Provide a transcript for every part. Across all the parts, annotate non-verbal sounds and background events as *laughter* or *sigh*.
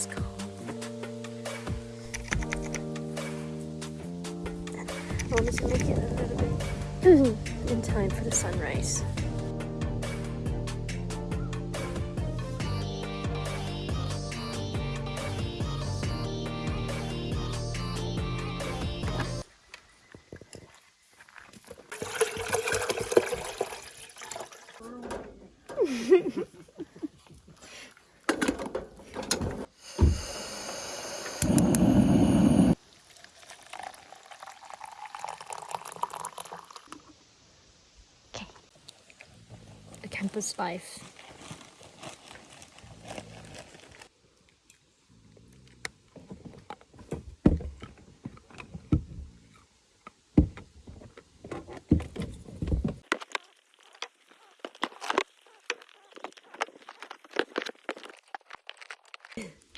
Let's go. I to a little bit *clears throat* in time for the sunrise. *laughs* Christmas life.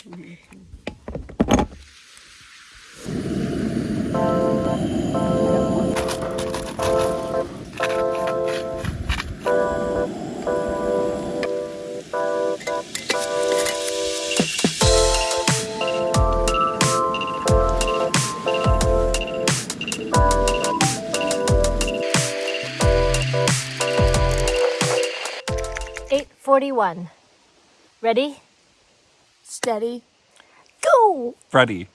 Mm-hmm. 41. Ready? Steady. Go! Freddy.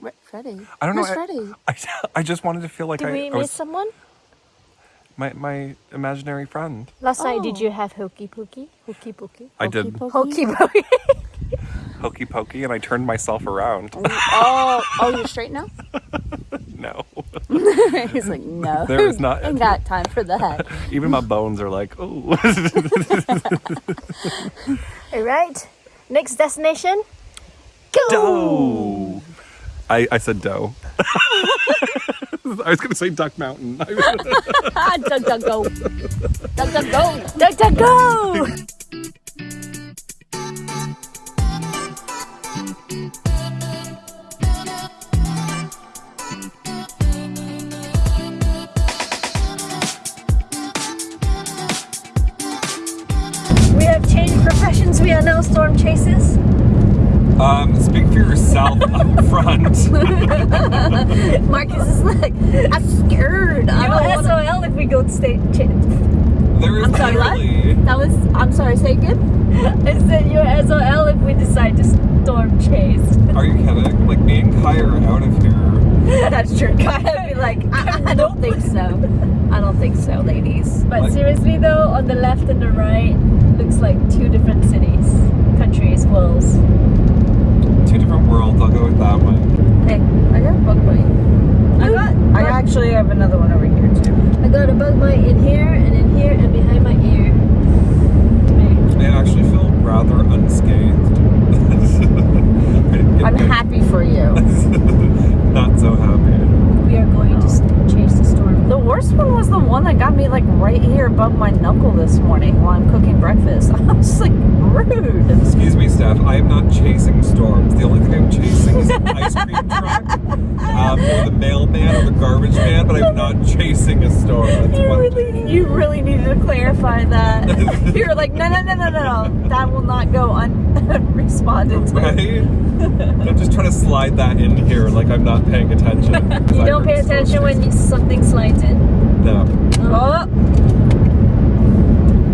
Re Freddy? I don't know. Freddy? I, *laughs* I, just wanted to feel like Did I. Did we miss was, someone? My, my imaginary friend. Last oh. night, did oh. you have hokey pokey? Hokey pokey? I did. Hokey *laughs* pokey. hokey pokey, and I turned myself around. oh, oh, oh you're straight now? *laughs* no. *laughs* He's like, no. *laughs* There is not- Ain't got time for that. *laughs* Even my bones are like, oh. All right. Next destination. Go! dough. I, I said dough. I was going to say Duck Mountain. Ah, Doug, Doug, go. Doug, Doug, go. Duck, duck, go! Now um, speak for yourself up front. *laughs* Marcus is like, I'm scared. I you don't know wanna... SOL if we go to state. Cha- There is I'm sorry, what? That was, I'm sorry, say again? *laughs* I said you're SOL if we decide to storm chase. Are you kidding? Like me and Kai are out of here. *laughs* That's true. I'd be like, I, I don't think so. I don't think so, ladies. But Like- seriously though, on the left and the right looks like two different cities, countries, worlds. Two different worlds. I'll go with that one. Hey, I got a bug bite. I got I actually have another one over here too. I got a bug bite in here and in here and behind my ear. I actually feel rather unscathed. *laughs* I didn't get I'm happy for you. *laughs* Not so happy. We are going to s- chase the storm. The worst one was the one that got me like right here above my knuckle this morning while I'm cooking breakfast. *laughs* I was like rude. Excuse me, Steph. I am not chasing storms. The only thing I'm chasing is an ice cream truck, *laughs* um, or the mailman, or the garbage man. But I'm not chasing a storm. That's You really, you really needed to clarify that. *laughs* you were like, no, no, no, no, no, no. That will not go unresponded *laughs* to. Right? I'm just trying to slide that in here, like I'm not paying attention. *laughs* You don't pay attention when you, something slides in. No. Oh,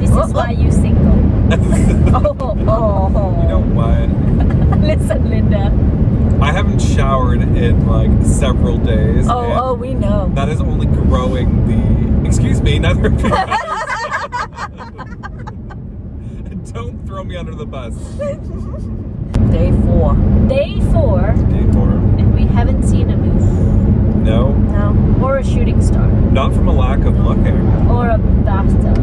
This Oh, is oh. why you single. oh, oh, oh. You know what? Listen, Linda. I haven't showered in like several days. Oh, oh, we know. That is only growing the. Excuse me, *laughs* neither of. *laughs* Don't throw me under the bus. Day four. Day four, Day four. and we haven't seen a moose No, No. or a shooting star not from a lack of looking. Eh? or a bathtub.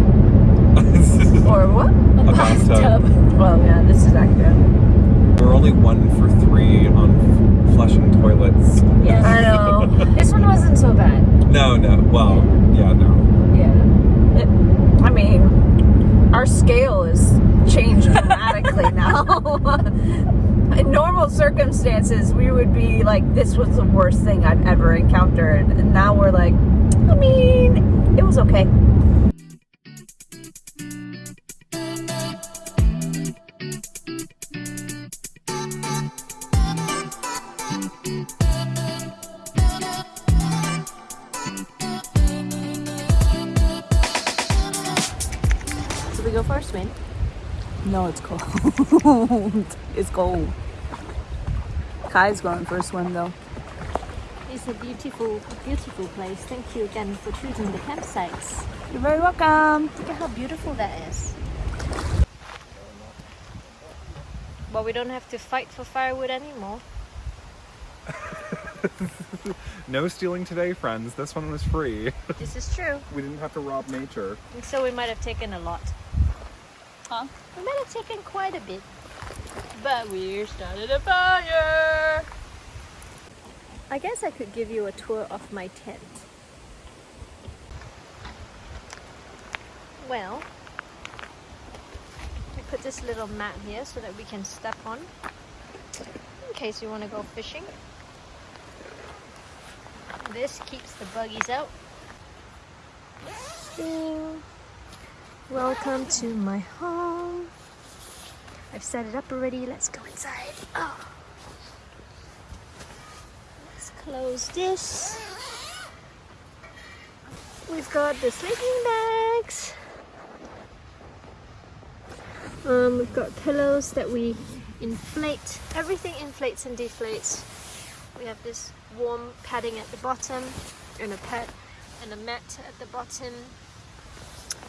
*laughs* Or what? A, A bathtub. Well, oh, yeah, this is accurate. We're only one for three on flushing toilets. Yes. I know. *laughs* This one wasn't so bad. No, no. Well, yeah, no. Yeah. It, I mean, our scale is changed dramatically *laughs* now. *laughs* In normal circumstances, we would be like, this was the worst thing I've ever encountered. And now we're like, I mean, it was okay. No, it's cold. *laughs* it's cold. Kai's going for a swim though. It's a beautiful, beautiful place. Thank you again for choosing the campsites. You're very welcome. Look at how beautiful that is. But we don't have to fight for firewood anymore. *laughs* No stealing today, friends. This one was free. This is true. We didn't have to rob nature. And so we might have taken a lot. Huh? We might have taken quite a bit. But we started a fire! I guess I could give you a tour of my tent. Well, I put this little mat here so that we can step on in case you want to go fishing. This keeps the buggies out. Ding. Welcome to my home. I've set it up already. Let's go inside. Oh. Let's close this. We've got the sleeping bags. Um, we've got pillows that we inflate. Everything inflates and deflates. We have this warm padding at the bottom and a pad and a mat at the bottom.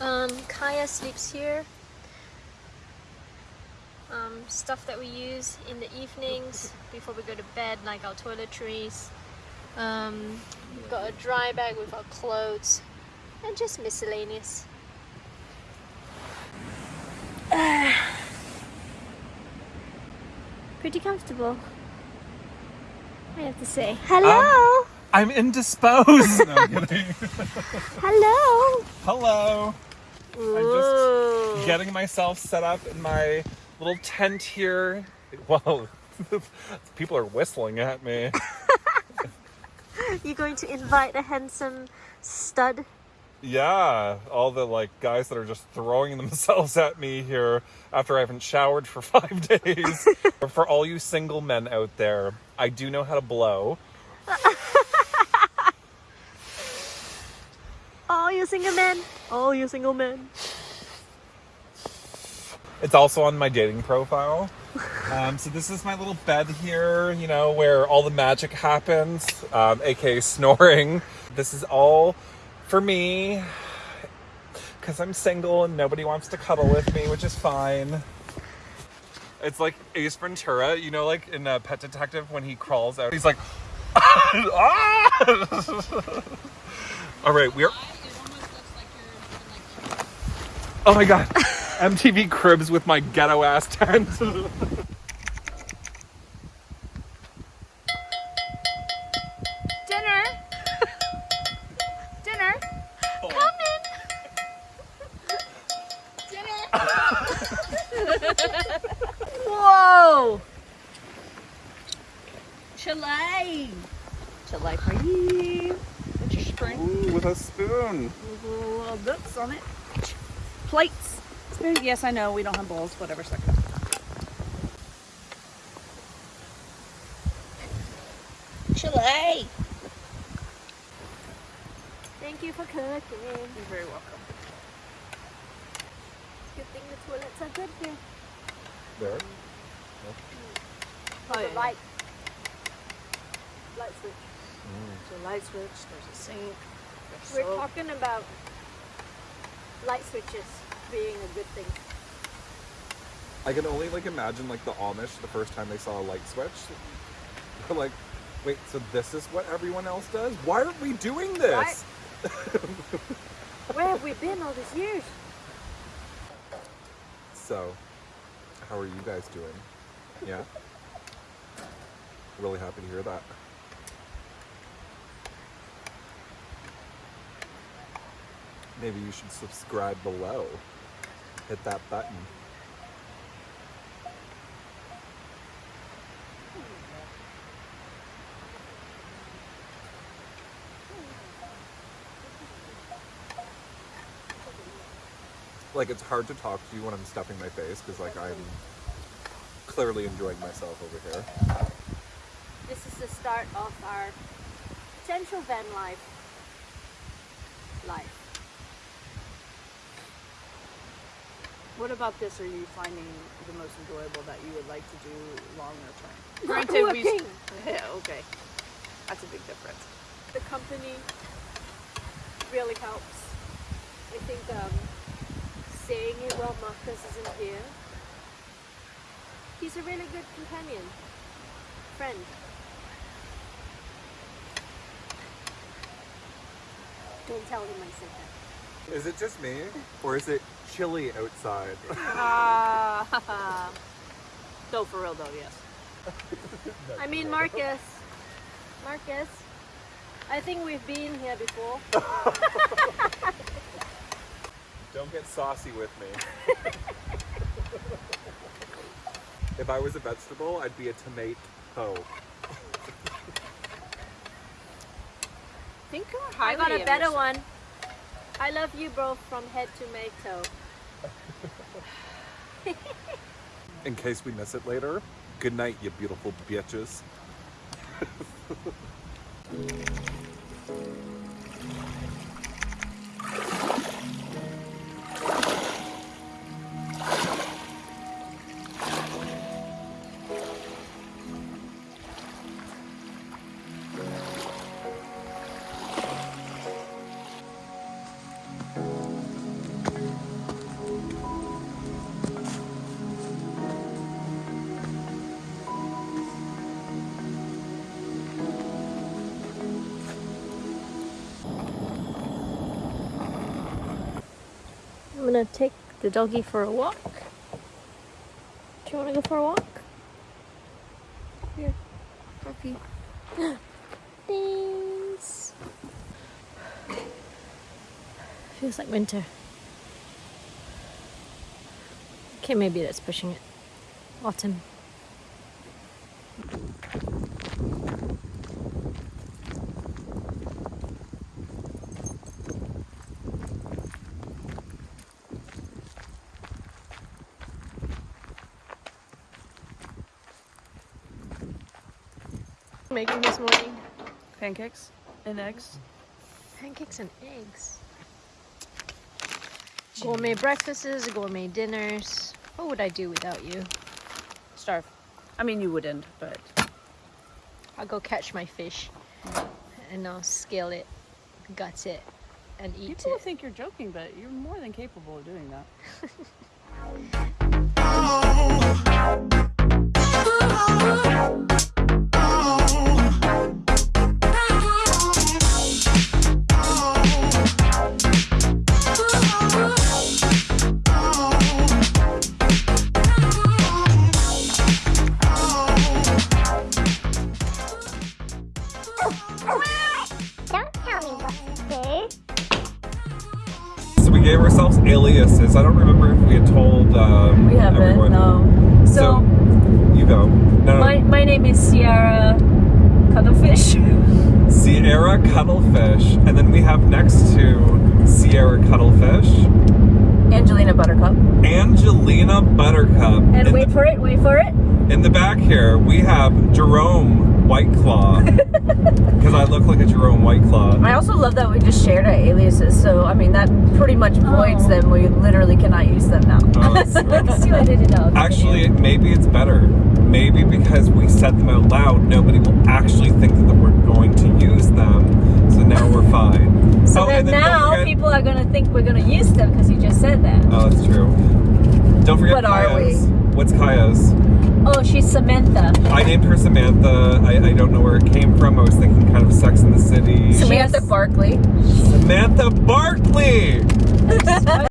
Um, Kaya sleeps here. Um, stuff that we use in the evenings before we go to bed, like our toiletries. Um, we've got a dry bag with our clothes and just miscellaneous. *sighs* Pretty comfortable. I have to say. Hello! I'm indisposed. *laughs* no, I'm kidding. *laughs* Hello! Hello. I'm just getting myself set up in my little tent here. *laughs* Well, *laughs* people are whistling at me. *laughs* You're going to invite a handsome stud. Yeah, all the like guys that are just throwing themselves at me here after I haven't showered for five days. for all you single men out there, I do know how to blow. Oh, you single men. Oh, you single men. It's also on my dating profile. *laughs* Um, so this is my little bed here, you know, where all the magic happens, um, aka snoring. This is all for me because I'm single and nobody wants to cuddle with me, which is fine. It's like Ace Ventura, you know, like in uh, Pet Detective when he crawls out, he's like, *laughs* ah! *laughs* all right, we're. Oh my god. MTV Cribs with my ghetto ass tent. Dinner. Dinner. Come in. Whoa. Chile. Chile for you. What's your spoon? Ooh, with a spoon. Little books on it. Plates. Spoon. Yes, I know we don't have bowls. Whatever. Suck it. Chile. Thank you for cooking. You're very welcome. Good thing the toilets are good here. There. Oh, The yeah. light. Light switch. Mm. There's a light switch. There's a sink. There's We're soap. talking about light switches being a good thing. I can only like imagine like the Amish the first time they saw a light switch. They're like, wait, so this is what everyone else does? Why aren't we doing this? *laughs* Where have we been all these years? So, how are you guys doing? Yeah? Really happy to hear that. Maybe you should subscribe below. Hit that button. Like it's hard to talk to you when I'm stuffing my face because like I'm clearly enjoying myself over here. This is the start of our potential van life. Life. What about this are you finding the most enjoyable that you would like to do longer term? *laughs* Granted, we- *laughs* Yeah, okay. That's a big difference. the company really helps. I think um, saying it while Marcus isn't here. He's a really good companion, friend. Don't tell him I said that. Is it just me? Or is it chilly outside? *laughs* Ah, *laughs* no, for real though, yes. *laughs* I mean, Marcus. Marcus. I think we've been here before. Don't get saucy with me. if I was a vegetable, I'd be a tomato. Think I got a better one. I love you both from head to toe. *laughs* In case we miss it later, good night, you beautiful bitches. *laughs* gonna take the doggy for a walk. Do you wanna go for a walk? Here, puppy. *gasps* Thanks. Feels like winter. Okay, maybe that's pushing it. Autumn. Making this morning Pancakes and eggs. pancakes and eggs. Gourmet breakfasts, gourmet dinners. What would I do without you? Starve. I mean, you wouldn't, but I'll go catch my fish mm. and I'll scale it, gut it, and eat it. people think you're joking, but you're more than capable of doing that. Don't *laughs* *laughs* *laughs* name is Sierra Cuttlefish. *laughs* Sierra Cuttlefish. And then we have next to Sierra Cuttlefish, Angelina Buttercup. Angelina Buttercup. And in, wait for it, wait for it. in the back here, we have Jerome Whiteclaw. Because *laughs* I look like a Jerome White Claw. I also love that we just shared our aliases, so I mean, that pretty much voids Oh. them. We literally cannot use them now. Oh, that's *laughs* sweet. See, I did. *laughs* Actually, maybe it's better. Maybe because we said them out loud, nobody will actually think that we're going to use them. So now we're fine. So oh, then and then don't now forget- people are gonna think we're gonna use them because you just said that. Oh, that's true. Don't forget What are we? What's Kaya's? Oh, she's Samantha. I named her Samantha. I, I don't know where it came from. I was thinking kind of Sex in the City. Samantha Barkley. Samantha Barkley! *laughs*